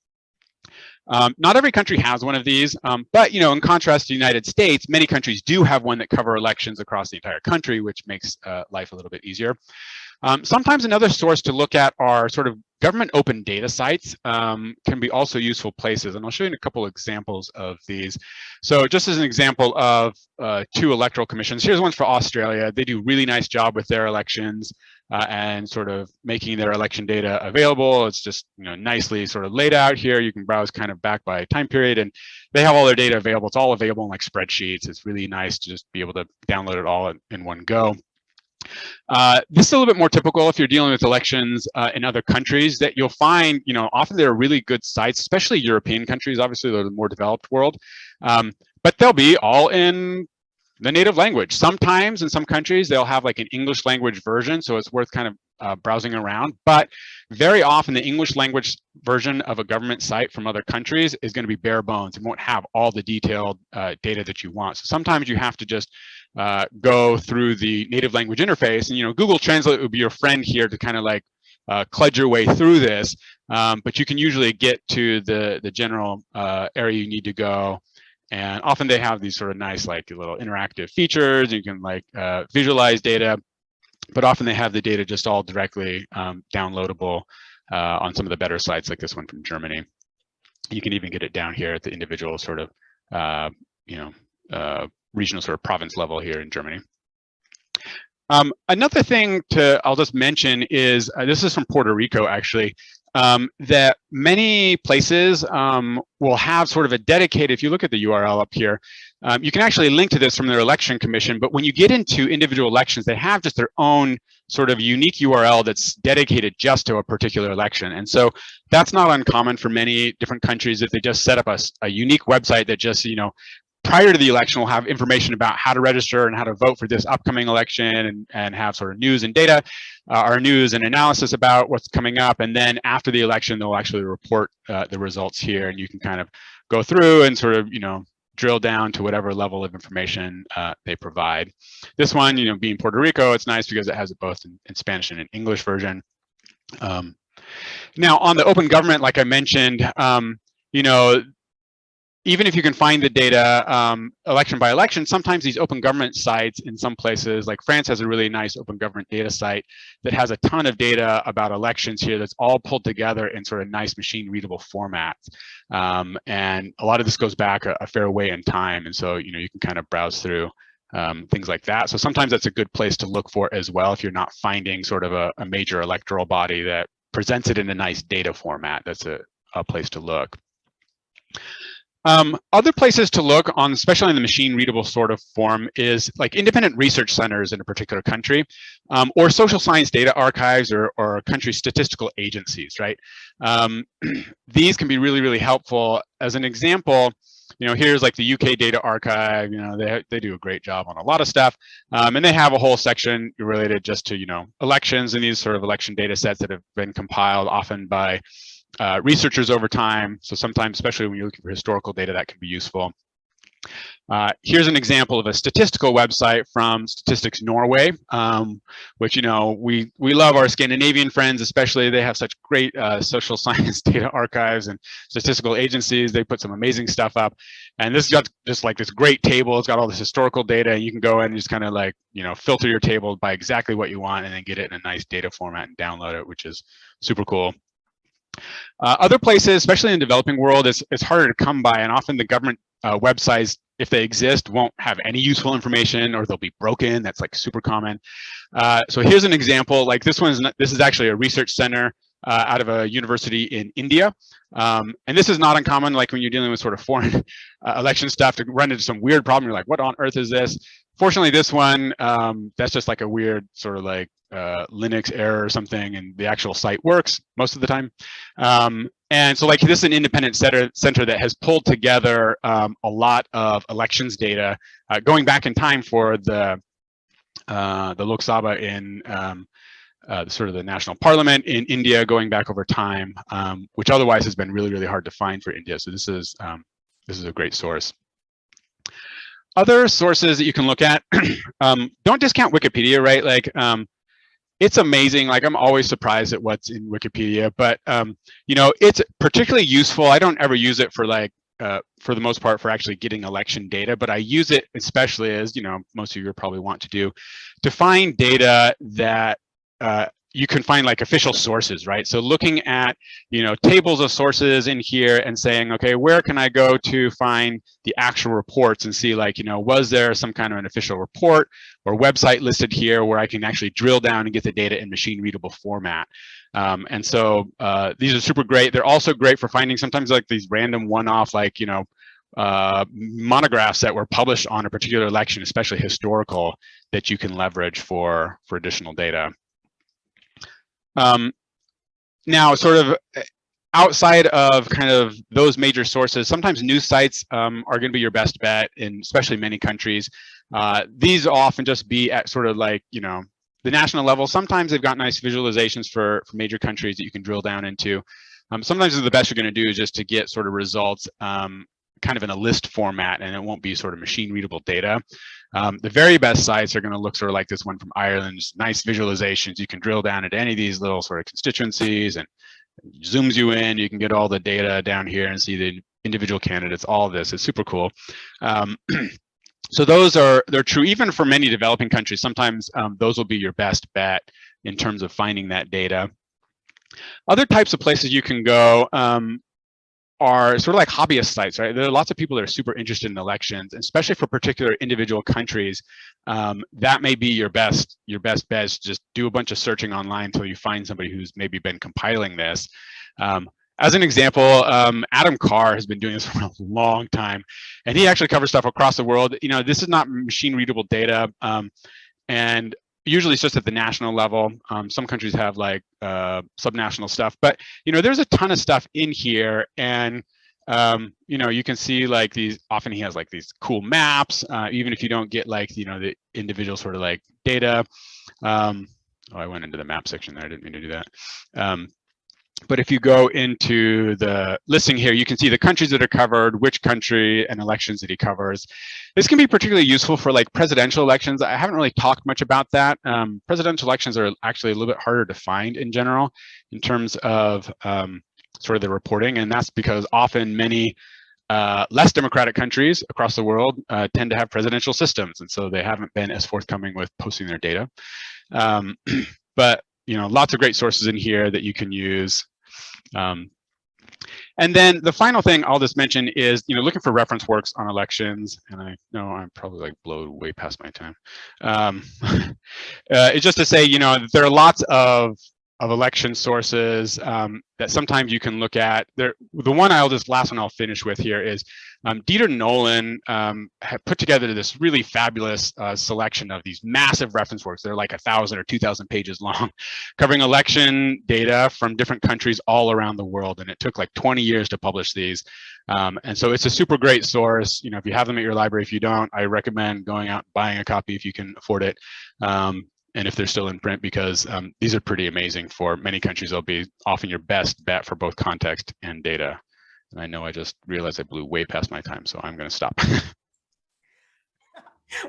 Um, not every country has one of these, um, but you know, in contrast to the United States, many countries do have one that cover elections across the entire country, which makes uh, life a little bit easier. Um, sometimes another source to look at are sort of government open data sites um, can be also useful places. And I'll show you a couple examples of these. So just as an example of uh, two electoral commissions, here's one for Australia. They do really nice job with their elections. Uh, and sort of making their election data available. It's just you know nicely sort of laid out here. You can browse kind of back by time period, and they have all their data available. It's all available in like spreadsheets. It's really nice to just be able to download it all in, in one go. Uh, this is a little bit more typical if you're dealing with elections uh, in other countries that you'll find, you know, often there are really good sites, especially European countries, obviously they're the more developed world, um, but they'll be all in the native language. Sometimes in some countries, they'll have like an English language version, so it's worth kind of uh, browsing around, but very often the English language version of a government site from other countries is gonna be bare bones and won't have all the detailed uh, data that you want. So sometimes you have to just uh, go through the native language interface and, you know, Google Translate would be your friend here to kind of like uh, kludge your way through this, um, but you can usually get to the, the general uh, area you need to go and often they have these sort of nice like little interactive features. You can like uh, visualize data, but often they have the data just all directly um, downloadable uh, on some of the better sites like this one from Germany. You can even get it down here at the individual sort of, uh, you know, uh, regional sort of province level here in Germany. Um, another thing to I'll just mention is uh, this is from Puerto Rico actually um, that many places um, will have sort of a dedicated, if you look at the URL up here, um, you can actually link to this from their election commission, but when you get into individual elections, they have just their own sort of unique URL that's dedicated just to a particular election. And so that's not uncommon for many different countries if they just set up a, a unique website that just, you know, prior to the election, we'll have information about how to register and how to vote for this upcoming election and, and have sort of news and data, uh, our news and analysis about what's coming up. And then after the election, they'll actually report uh, the results here and you can kind of go through and sort of, you know, drill down to whatever level of information uh, they provide. This one, you know, being Puerto Rico, it's nice because it has it both in, in Spanish and in English version. Um, now on the open government, like I mentioned, um, you know, even if you can find the data um, election by election, sometimes these open government sites in some places, like France has a really nice open government data site that has a ton of data about elections here that's all pulled together in sort of nice machine readable formats. Um, and a lot of this goes back a, a, fair way in time. And so, you know, you can kind of browse through um, things like that. So sometimes that's a good place to look for as well if you're not finding sort of a, a major electoral body that presents it in a nice data format. That's a, a place to look. Um, other places to look on, especially in the machine readable sort of form is like independent research centers in a particular country um, or social science data archives or, or country statistical agencies, right? Um, these can be really, really helpful. As an example, you know, here's like the UK data archive, you know, they, they do a great job on a lot of stuff. Um, and they have a whole section related just to, you know, elections and these sort of election data sets that have been compiled often by uh, researchers over time. So sometimes, especially when you're looking for historical data, that can be useful. Uh, here's an example of a statistical website from Statistics Norway, um, which, you know, we, we love our Scandinavian friends, especially they have such great uh, social science data archives and statistical agencies. They put some amazing stuff up. And this got just like this great table. It's got all this historical data. And you can go in and just kind of like, you know, filter your table by exactly what you want and then get it in a nice data format and download it, which is super cool. Uh, other places, especially in the developing world, it's, harder to come by and often the government uh, websites, if they exist, won't have any useful information or they'll be broken. That's like super common. Uh, so here's an example, like this one's, not, this is actually a research center uh, out of a university in India. Um, and this is not uncommon, like when you're dealing with sort of foreign uh, election stuff to run into some weird problem. You're like, what on earth is this? Fortunately, this one, um, that's just like a weird sort of like uh, Linux error or something, and the actual site works most of the time. Um, and so like this is an independent center, center that has pulled together um, a lot of elections data uh, going back in time for the uh, the Lok Sabha in um, uh, sort of the national parliament in India going back over time, um, which otherwise has been really, really hard to find for India. So this is um, this is a great source. Other sources that you can look at, um, don't discount Wikipedia, right? Like um, it's amazing. Like I'm always surprised at what's in Wikipedia, but um, you know, it's particularly useful. I don't ever use it for like, uh, for the most part, for actually getting election data, but I use it especially as you know, most of you probably want to do, to find data that uh, you can find like official sources, right? So looking at, you know, tables of sources in here and saying, okay, where can I go to find the actual reports and see like, you know, was there some kind of an official report or website listed here where I can actually drill down and get the data in machine readable format. Um, and so uh, these are super great. They're also great for finding sometimes like these random one-off, like, you know, uh, monographs that were published on a particular election, especially historical, that you can leverage for, for additional data. Um, now, sort of uh, outside of kind of those major sources, sometimes news sites um, are going to be your best bet in especially many countries. Uh, these often just be at sort of like, you know, the national level. Sometimes they've got nice visualizations for, for major countries that you can drill down into. Um, sometimes the best you're going to do is just to get sort of results um, kind of in a list format and it won't be sort of machine readable data. Um, the very best sites are going to look sort of like this one from Ireland, nice visualizations. You can drill down into any of these little sort of constituencies and zooms you in. You can get all the data down here and see the individual candidates, all this is super cool. Um, so those are, they're true even for many developing countries. Sometimes um, those will be your best bet in terms of finding that data. Other types of places you can go, um, are sort of like hobbyist sites, right? There are lots of people that are super interested in elections, especially for particular individual countries. Um, that may be your best your best bet. Just do a bunch of searching online until you find somebody who's maybe been compiling this. Um, as an example, um, Adam Carr has been doing this for a long time, and he actually covers stuff across the world. You know, this is not machine readable data, um, and usually it's just at the national level. Um, some countries have like uh, subnational stuff, but you know, there's a ton of stuff in here and um, you know, you can see like these, often he has like these cool maps, uh, even if you don't get like, you know, the individual sort of like data. Um, oh, I went into the map section there. I didn't mean to do that. But if you go into the listing here, you can see the countries that are covered, which country and elections that he covers. This can be particularly useful for like presidential elections. I haven't really talked much about that. Um, presidential elections are actually a little bit harder to find in general in terms of um, sort of the reporting. And that's because often many uh, less democratic countries across the world uh, tend to have presidential systems. And so they haven't been as forthcoming with posting their data. Um, but you know, lots of great sources in here that you can use. Um, and then the final thing I'll just mention is, you know, looking for reference works on elections. And I know I'm probably like blown way past my time. Um, uh, it's just to say, you know, there are lots of of election sources um, that sometimes you can look at. There, the one I'll just last one I'll finish with here is um, Dieter Nohlen um, put together this really fabulous uh, selection of these massive reference works. They're like a thousand or two thousand pages long, covering election data from different countries all around the world. And it took like 20 years to publish these. Um, and so it's a super great source. You know, if you have them at your library, if you don't, I recommend going out buying a copy if you can afford it. Um, and if they're still in print because um, these are pretty amazing for many countries they'll be often your best bet for both context and data and i know i just realized i blew way past my time so i'm going to stop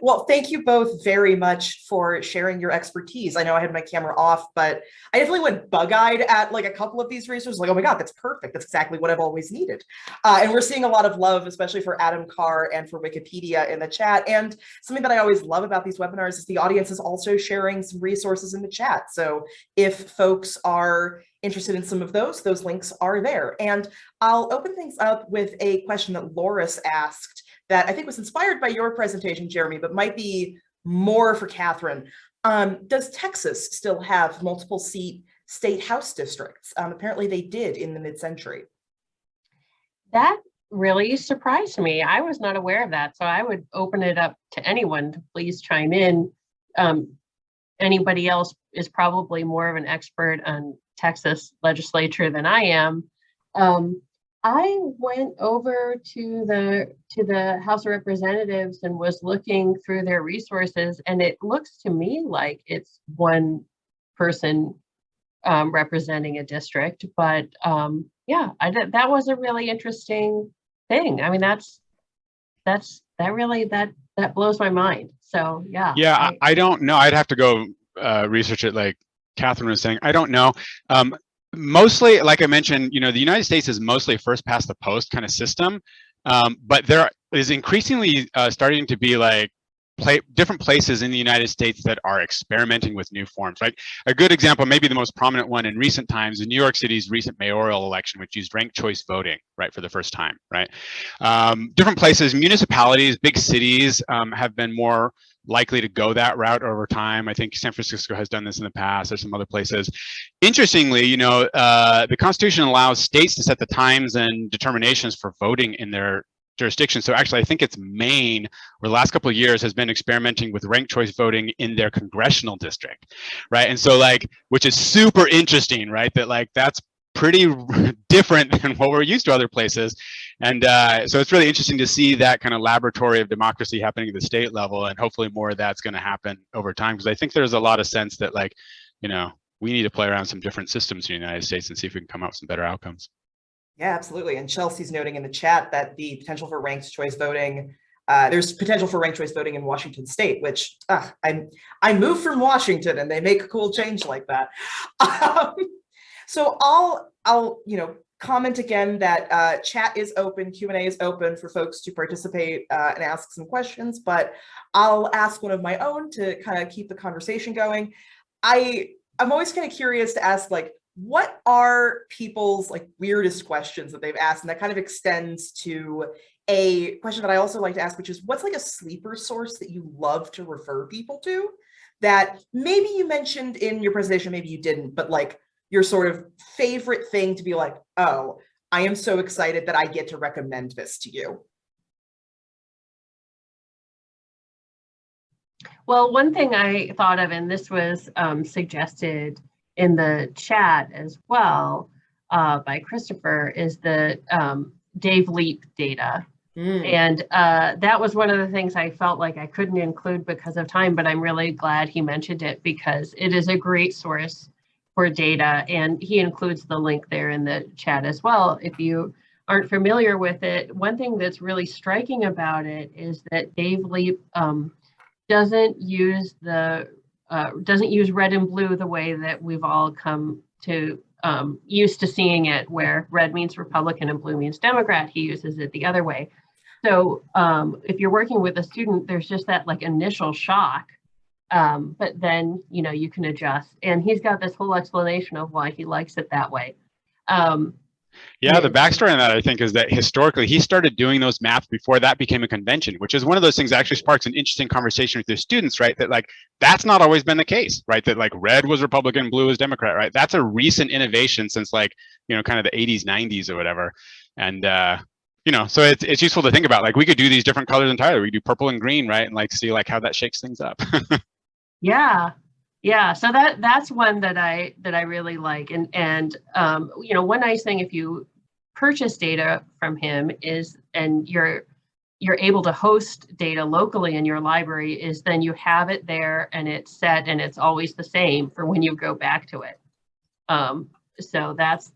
Well, thank you both very much for sharing your expertise. I know I had my camera off, but I definitely went bug-eyed at like a couple of these resources. Like, oh my God, that's perfect. That's exactly what I've always needed. Uh, and we're seeing a lot of love, especially for Adam Carr and for Wikipedia in the chat. And something that I always love about these webinars is the audience is also sharing some resources in the chat. So if folks are interested in some of those, those links are there. And I'll open things up with a question that Loris asked that I think was inspired by your presentation, Jeremy, but might be more for Catherine. Um, does Texas still have multiple seat state house districts? Um, apparently they did in the mid-century. That really surprised me. I was not aware of that. So I would open it up to anyone to please chime in. Um, anybody else is probably more of an expert on Texas legislature than I am. Um, I went over to the to the House of Representatives and was looking through their resources, and it looks to me like it's one person um, representing a district. But um, yeah, I that was a really interesting thing. I mean, that's that's that really that that blows my mind. So yeah. yeah I, I don't know i'd have to go uh, research it like catherine was saying i don't know um, mostly, like I mentioned, you know, the United States is mostly first past the post kind of system, um, but there is increasingly uh, starting to be like pla different places in the United States that are experimenting with new forms, right? A good example, maybe the most prominent one in recent times, is New York City's recent mayoral election, which used ranked choice voting, right, for the first time, right? Um, different places, municipalities, big cities um, have been more likely to go that route over time. I think San Francisco has done this in the past. There's some other places. Interestingly, you know, uh, the Constitution allows states to set the times and determinations for voting in their jurisdiction. So actually, I think it's Maine, over the last couple of years, has been experimenting with ranked choice voting in their congressional district, right? And so like, which is super interesting, right? That like, that's pretty different than what we're used to other places. And uh, so it's really interesting to see that kind of laboratory of democracy happening at the state level. And hopefully more of that's going to happen over time. Because I think there's a lot of sense that like, you know, we need to play around some different systems in the United States and see if we can come up with some better outcomes. Yeah, absolutely. And Chelsea's noting in the chat that the potential for ranked choice voting, uh, there's potential for ranked choice voting in Washington state, which uh, I I moved from Washington and they make a cool change like that. Um, so I'll I'll you know comment again that uh, chat is open, Q&A is open for folks to participate uh, and ask some questions, but I'll ask one of my own to kind of keep the conversation going. I I'm always kind of curious to ask like what are people's like weirdest questions that they've asked and that kind of extends to a question that I also like to ask which is what's like a sleeper source that you love to refer people to that maybe you mentioned in your presentation maybe you didn't but like your sort of favorite thing to be like oh I am so excited that I get to recommend this to you Well, one thing I thought of, and this was um, suggested in the chat as well uh, by Christopher, is the um, Dave Leip data. Mm. And uh, that was one of the things I felt like I couldn't include because of time, but I'm really glad he mentioned it because it is a great source for data. And he includes the link there in the chat as well. If you aren't familiar with it, one thing that's really striking about it is that Dave Leip um, doesn't use the uh, doesn't use red and blue the way that we've all come to um, used to seeing it, where red means Republican and blue means Democrat. He uses it the other way. So um, if you're working with a student, there's just that like initial shock, um, but then you know you can adjust. And he's got this whole explanation of why he likes it that way. Um, Yeah, the backstory on that, I think, is that historically he started doing those maps before that became a convention, which is one of those things that actually sparks an interesting conversation with your students, right? That like, that's not always been the case, right? That like red was Republican, blue was Democrat, right? That's a recent innovation since like, you know, kind of the 80s, 90s or whatever. And, uh, you know, so it's, it's useful to think about, like we could do these different colors entirely. We could do purple and green, right? And like, see like how that shakes things up. Yeah, yeah. So that that's one that I that I really like. And and um, you know, one nice thing if you purchase data from him is and you're you're able to host data locally in your library is then you have it there and it's set and it's always the same for when you go back to it. Um, so that's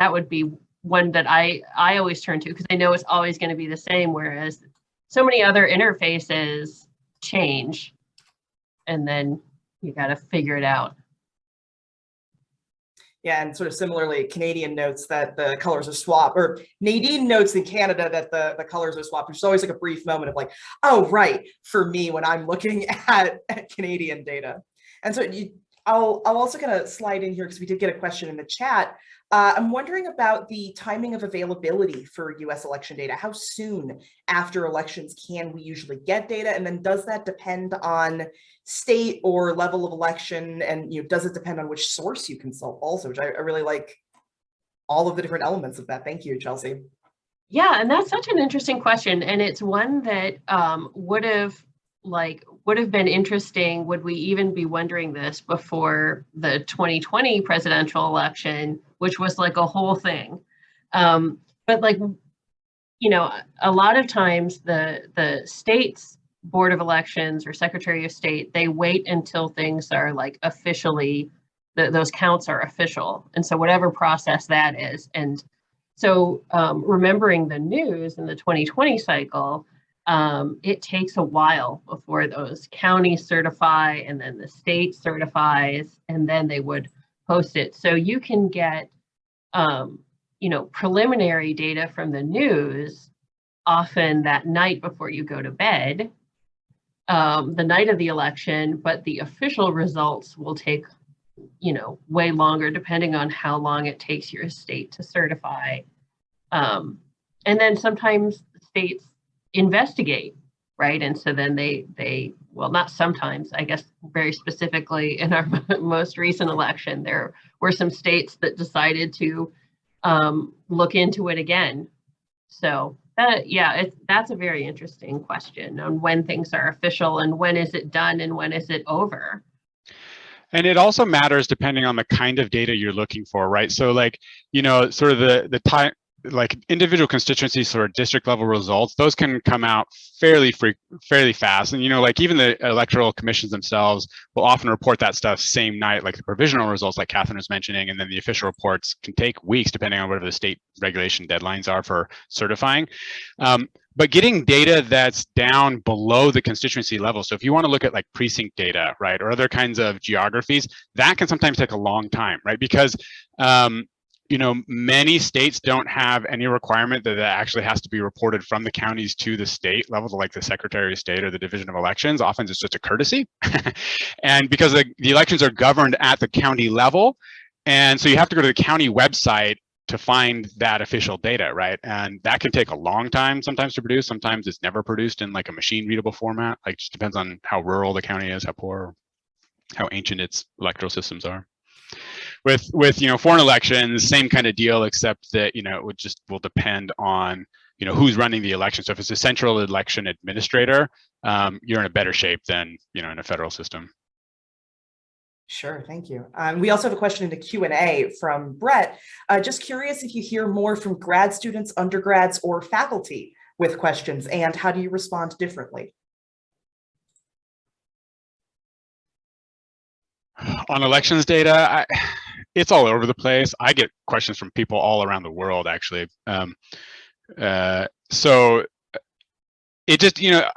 that would be one that I I always turn to because I know it's always going to be the same. Whereas so many other interfaces change and then you got to figure it out. Yeah, and sort of similarly, Canadian notes that the colors are swapped, or Nadine notes in Canada that the, the colors are swapped, which is always like a brief moment of like, oh, right, for me when I'm looking at, at Canadian data. And so you, I'll, I'll also kind of slide in here because we did get a question in the chat. Uh, I'm wondering about the timing of availability for US election data. How soon after elections can we usually get data? And then does that depend on state or level of election? And you know, does it depend on which source you consult also, which I, I really like all of the different elements of that. Thank you, Chelsea. Yeah, and that's such an interesting question. And it's one that um, would have like would have been interesting would we even be wondering this before the 2020 presidential election which was like a whole thing. Um, but like you know a lot of times the the states board of elections or secretary of state they wait until things are like officially those counts are official. And so whatever process that is. And so um, remembering the news in the 2020 cycle um, it takes a while before those counties certify and then the state certifies and then they would post it. So you can get, um, you know, preliminary data from the news often that night before you go to bed. um, the night of the election, but the official results will take, you know, way longer depending on how long it takes your state to certify. Um, and then sometimes states investigate, right? And so then they they well, not sometimes, I guess very specifically in our most recent election, there were some states that decided to um, look into it again. So that, yeah, it, that's a very interesting question on when things are official and when is it done and when is it over. And it also matters depending on the kind of data you're looking for, right? So like, you know, sort of the, the time, like individual constituencies sort of district level results, those can come out fairly free, fairly fast. And, you know, like even the electoral commissions themselves will often report that stuff same night, like the provisional results, like Catherine was mentioning, and then the official reports can take weeks depending on whatever the state regulation deadlines are for certifying. Um, but getting data that's down below the constituency level. So if you want to look at like precinct data, right, or other kinds of geographies, that can sometimes take a long time, right? Because um, you know, many states don't have any requirement that that actually has to be reported from the counties to the state level, to like the Secretary of State or the Division of Elections. Often it's just a courtesy. and because the, the elections are governed at the county level, and so you have to go to the county website to find that official data, right? And that can take a long time sometimes to produce. Sometimes it's never produced in like a machine readable format. Like just depends on how rural the county is, how poor, how ancient its electoral systems are with with you know foreign elections same kind of deal except that you know it would just will depend on you know who's running the election so if it's a central election administrator um, you're in a better shape than you know in a federal system Sure, thank you. Um, we also have a question in the Q&A from Brett. Uh, just curious if you hear more from grad students, undergrads, or faculty with questions, and how do you respond differently? On elections data, I, it's all over the place. I get questions from people all around the world, actually. Um, uh, so it just, you know,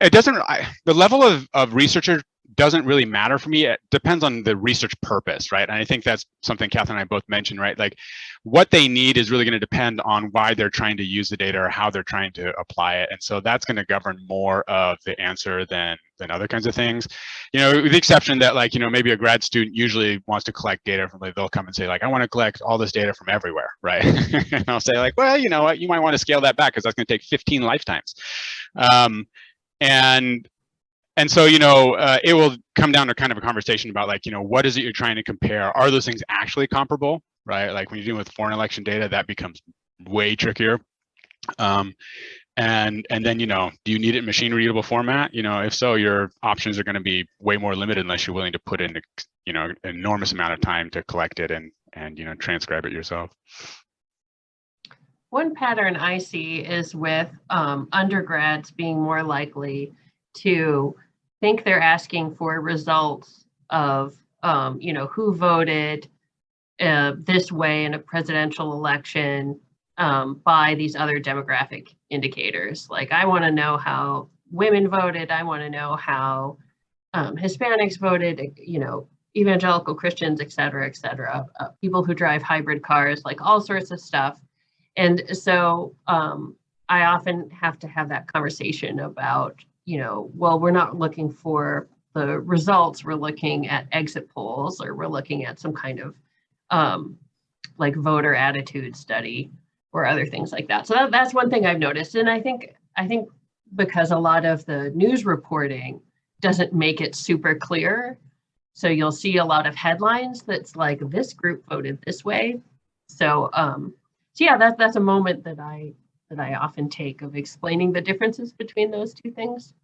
it doesn't, I, the level of, of researcher doesn't really matter for me. It depends on the research purpose, right? And I think that's something Catherine and I both mentioned, right? Like what they need is really going to depend on why they're trying to use the data or how they're trying to apply it. And so that's going to govern more of the answer than than other kinds of things. You know, with the exception that like, you know, maybe a grad student usually wants to collect data from like, they'll come and say like, I want to collect all this data from everywhere, right? and I'll say like, well, you know what, you might want to scale that back because that's going to take 15 lifetimes. Um, and and so, you know, uh, it will come down to kind of a conversation about like, you know, what is it you're trying to compare? Are those things actually comparable, right? Like when you're dealing with foreign election data, that becomes way trickier. Um, and and then, you know, do you need it in machine readable format? You know, if so, your options are going to be way more limited unless you're willing to put in, you know, an enormous amount of time to collect it and and you know transcribe it yourself. One pattern I see is with um, undergrads being more likely to think they're asking for results of, um, you know, who voted uh, this way in a presidential election um, by these other demographic indicators. Like I want to know how women voted. I want to know how um, Hispanics voted, you know, evangelical Christians, et cetera, et cetera, uh, people who drive hybrid cars, like all sorts of stuff. And so um, I often have to have that conversation about you know, well, we're not looking for the results, we're looking at exit polls or we're looking at some kind of um, like voter attitude study or other things like that. So that, that's one thing I've noticed. And I think, I think because a lot of the news reporting doesn't make it super clear. So you'll see a lot of headlines that's like this group voted this way. So, um, so yeah, that, that's a moment that I that I often take of explaining the differences between those two things.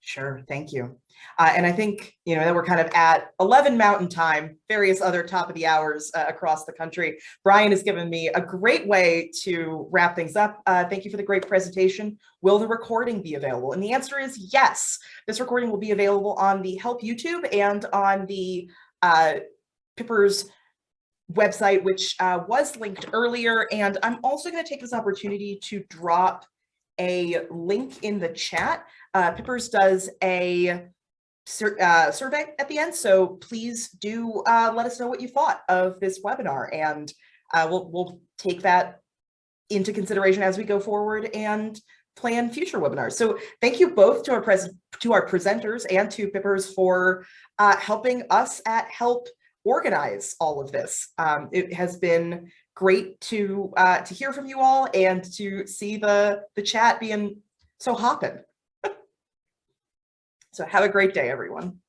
Sure, thank you. Uh, and I think, you know, that we're kind of at 11 mountain time, various other top of the hours uh, across the country. Brian has given me a great way to wrap things up. Uh, thank you for the great presentation. Will the recording be available? And the answer is yes. This recording will be available on the Help YouTube and on the uh, PIPERS website, which uh, was linked earlier. And I'm also going to take this opportunity to drop a link in the chat. Uh, PIPERS does a sur uh, survey at the end, so please do uh, let us know what you thought of this webinar, and uh, we'll, we'll take that into consideration as we go forward and plan future webinars. So thank you both to our pres to our presenters and to PIPERS for uh, helping us at Help organize all of this. Um, it has been great to uh, to hear from you all and to see the the chat being so hopping. so have a great day, everyone.